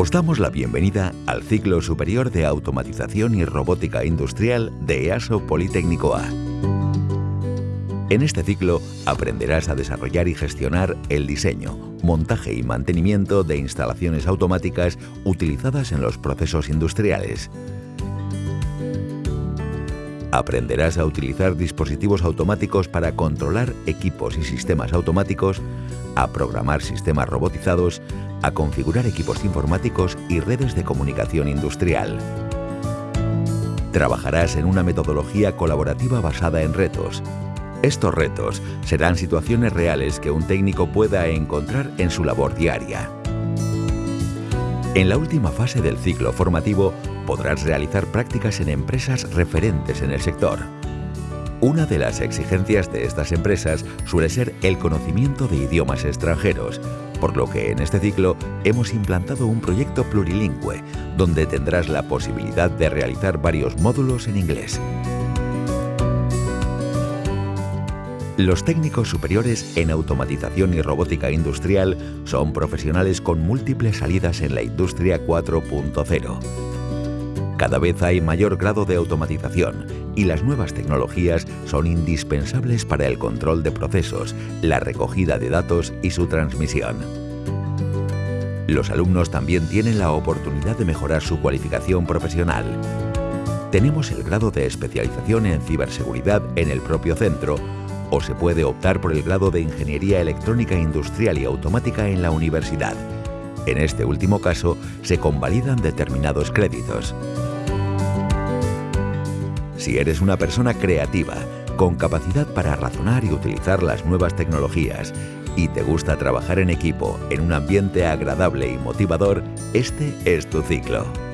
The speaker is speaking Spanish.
Os damos la bienvenida al ciclo superior de automatización y robótica industrial de EASO Politécnico A. En este ciclo aprenderás a desarrollar y gestionar el diseño, montaje y mantenimiento de instalaciones automáticas utilizadas en los procesos industriales. Aprenderás a utilizar dispositivos automáticos para controlar equipos y sistemas automáticos, a programar sistemas robotizados, a configurar equipos informáticos y redes de comunicación industrial. Trabajarás en una metodología colaborativa basada en retos, estos retos serán situaciones reales que un técnico pueda encontrar en su labor diaria. En la última fase del ciclo formativo podrás realizar prácticas en empresas referentes en el sector. Una de las exigencias de estas empresas suele ser el conocimiento de idiomas extranjeros, por lo que en este ciclo hemos implantado un proyecto plurilingüe, donde tendrás la posibilidad de realizar varios módulos en inglés. Los técnicos superiores en automatización y robótica industrial son profesionales con múltiples salidas en la industria 4.0. Cada vez hay mayor grado de automatización y las nuevas tecnologías son indispensables para el control de procesos, la recogida de datos y su transmisión. Los alumnos también tienen la oportunidad de mejorar su cualificación profesional. Tenemos el grado de especialización en ciberseguridad en el propio centro o se puede optar por el grado de Ingeniería Electrónica Industrial y Automática en la universidad. En este último caso, se convalidan determinados créditos. Si eres una persona creativa, con capacidad para razonar y utilizar las nuevas tecnologías, y te gusta trabajar en equipo en un ambiente agradable y motivador, este es tu ciclo.